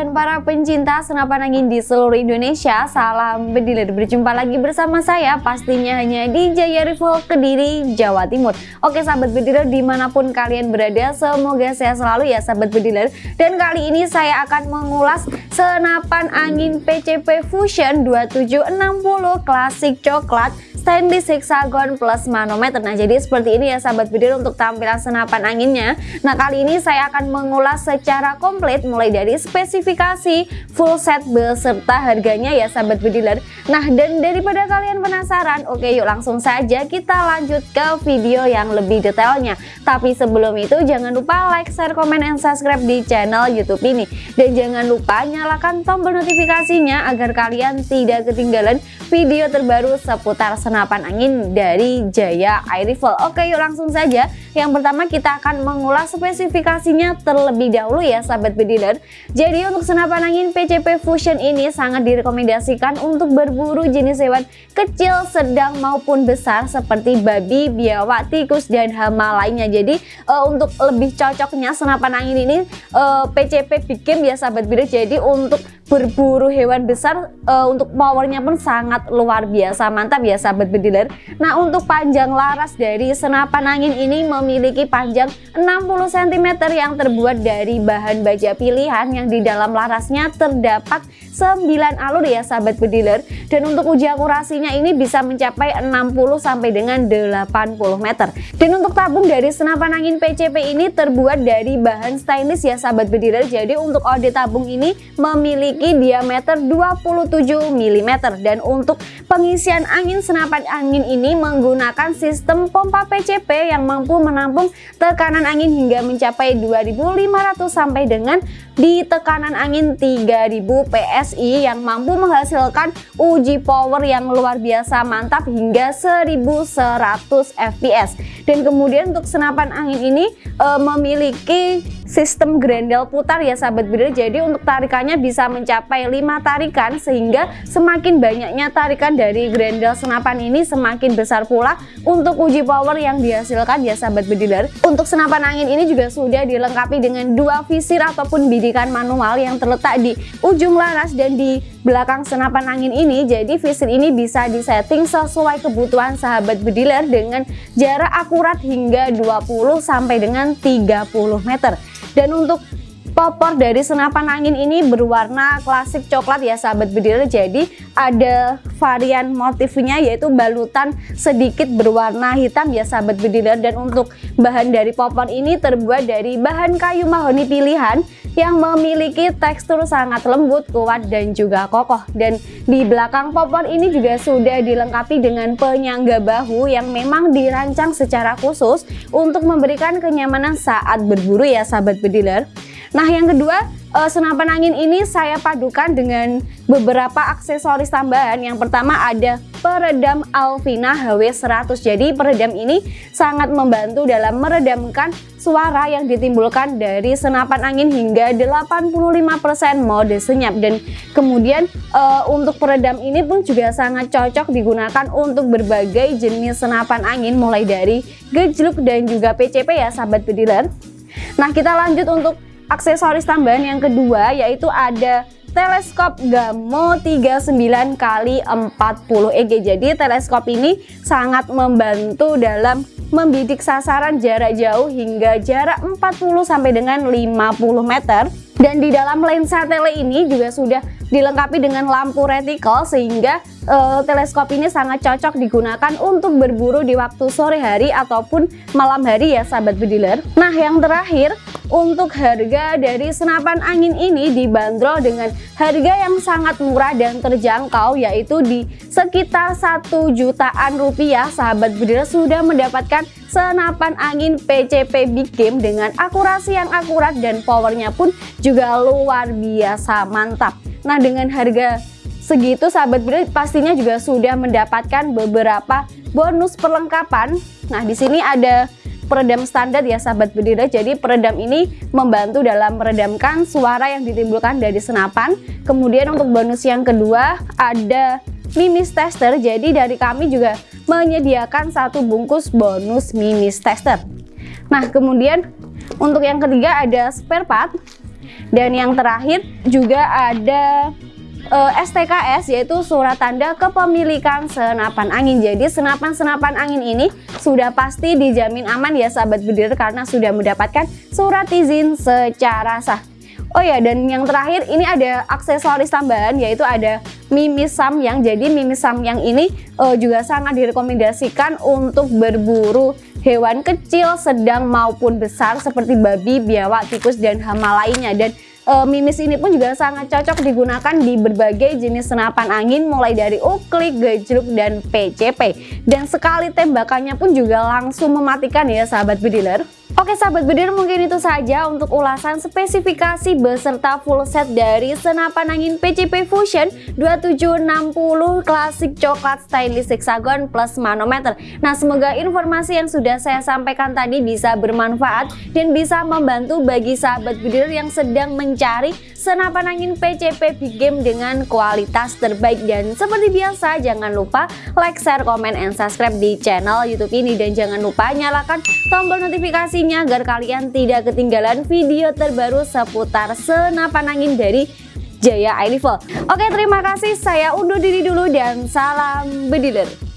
dan para pencinta senapan angin di seluruh Indonesia Salam bediler, berjumpa lagi bersama saya pastinya hanya di Jaya Rifle Kediri, Jawa Timur. Oke sahabat bediler di mana pun kalian berada semoga sehat selalu ya sahabat bediler Dan kali ini saya akan mengulas senapan angin PCP Fusion 2760 klasik coklat stainless hexagon plus manometer. Nah jadi seperti ini ya sahabat bediler untuk tampilan senapan anginnya. Nah kali ini saya akan mengulas secara komplit mulai dari spesifikasi full set beserta harganya ya sahabat bediler Nah dan daripada kalian penasaran oke yuk langsung saja kita lanjut ke video yang lebih detailnya Tapi sebelum itu jangan lupa like, share, komen, dan subscribe di channel youtube ini Dan jangan lupa nyalakan tombol notifikasinya agar kalian tidak ketinggalan video terbaru seputar senapan angin dari Jaya Air Rifle. Oke yuk langsung saja. Yang pertama kita akan mengulas spesifikasinya terlebih dahulu ya sahabat bediler. Jadi untuk senapan angin PCP Fusion ini sangat direkomendasikan untuk berburu jenis hewan kecil, sedang maupun besar seperti babi, biawak, tikus, dan hama lainnya. Jadi uh, untuk lebih cocoknya senapan angin ini uh, PCP bikin ya sahabat bediler. Jadi untuk berburu hewan besar uh, untuk powernya pun sangat luar biasa mantap ya sahabat bediler nah untuk panjang laras dari senapan angin ini memiliki panjang 60 cm yang terbuat dari bahan baja pilihan yang di dalam larasnya terdapat 9 alur ya sahabat bediler dan untuk uji akurasinya ini bisa mencapai 60 sampai dengan 80 meter. Dan untuk tabung dari senapan angin PCP ini terbuat dari bahan stainless ya sahabat bediler jadi untuk ode tabung ini memiliki memiliki diameter 27 mm dan untuk pengisian angin senapan angin ini menggunakan sistem pompa PCP yang mampu menampung tekanan angin hingga mencapai 2500 sampai dengan di tekanan angin 3000 PSI yang mampu menghasilkan uji power yang luar biasa mantap hingga 1100 fps dan kemudian untuk senapan angin ini e, memiliki sistem grendel putar ya sahabat bidir jadi untuk tarikannya bisa mencapai 5 tarikan sehingga semakin banyaknya tarikan dari grendel senapan ini semakin besar pula untuk uji power yang dihasilkan ya sahabat bediler untuk senapan angin ini juga sudah dilengkapi dengan dua visir ataupun bidikan manual yang terletak di ujung laras dan di belakang senapan angin ini. Jadi visir ini bisa disetting sesuai kebutuhan sahabat bediler dengan jarak akurat hingga 20 sampai dengan 30 meter dan untuk popor dari senapan angin ini berwarna klasik coklat ya sahabat bediler jadi ada varian motifnya yaitu balutan sedikit berwarna hitam ya sahabat bediler dan untuk bahan dari popor ini terbuat dari bahan kayu mahoni pilihan yang memiliki tekstur sangat lembut, kuat dan juga kokoh. Dan di belakang popor ini juga sudah dilengkapi dengan penyangga bahu yang memang dirancang secara khusus untuk memberikan kenyamanan saat berburu ya sahabat bediler Nah yang kedua uh, senapan angin ini saya padukan dengan beberapa aksesoris tambahan. Yang pertama ada peredam Alvina HW100 Jadi peredam ini sangat membantu dalam meredamkan suara yang ditimbulkan dari senapan angin hingga 85% mode senyap. Dan kemudian uh, untuk peredam ini pun juga sangat cocok digunakan untuk berbagai jenis senapan angin mulai dari gejluk dan juga PCP ya sahabat bediler Nah kita lanjut untuk aksesoris tambahan yang kedua yaitu ada teleskop Gamo 39 kali 40 EG. Jadi teleskop ini sangat membantu dalam membidik sasaran jarak jauh hingga jarak 40 sampai dengan 50 meter. Dan di dalam lensa tele ini juga sudah dilengkapi dengan lampu reticle sehingga uh, teleskop ini sangat cocok digunakan untuk berburu di waktu sore hari ataupun malam hari ya sahabat bediler. Nah yang terakhir untuk harga dari senapan angin ini dibanderol dengan harga yang sangat murah dan terjangkau yaitu di sekitar satu jutaan rupiah sahabat bediler sudah mendapatkan senapan angin PCP Big Game dengan akurasi yang akurat dan powernya pun juga luar biasa mantap nah dengan harga segitu sahabat bediler pastinya juga sudah mendapatkan beberapa bonus perlengkapan. Nah di sini ada peredam standar ya sahabat bediler jadi peredam ini membantu dalam meredamkan suara yang ditimbulkan dari senapan. Kemudian untuk bonus yang kedua ada mimis tester. Jadi dari kami juga menyediakan satu bungkus bonus mimis tester. Nah kemudian untuk yang ketiga ada spare part Dan yang terakhir juga ada uh, eh, STKS yaitu surat tanda kepemilikan senapan angin. Jadi senapan-senapan angin ini sudah pasti dijamin aman ya sahabat bediler karena sudah mendapatkan surat izin secara sah. Oh ya dan yang terakhir ini ada aksesoris tambahan yaitu ada mimis yang jadi mimis yang ini uh, juga sangat direkomendasikan untuk berburu hewan kecil, sedang maupun besar seperti babi, biawak, tikus dan hama lainnya. Dan uh, mimis ini pun juga sangat cocok digunakan di berbagai jenis senapan angin mulai dari uklik, gejluk, dan PCP dan sekali tembakannya pun juga langsung mematikan ya sahabat bediler Oke sahabat bedir mungkin itu saja untuk ulasan spesifikasi beserta full set dari senapan angin PCP Fusion 2760 klasik coklat stainless hexagon plus manometer. Nah semoga informasi yang sudah saya sampaikan tadi bisa bermanfaat dan bisa membantu bagi sahabat bedir yang sedang mencari senapan angin PCP Big Game dengan kualitas terbaik dan seperti biasa jangan lupa like, share, komen, and subscribe di channel YouTube ini dan jangan lupa nyalakan tombol notifikasi notifikasinya agar kalian tidak ketinggalan video terbaru seputar senapan angin dari Jaya Rifle. Oke terima kasih saya undur diri dulu dan salam bediler.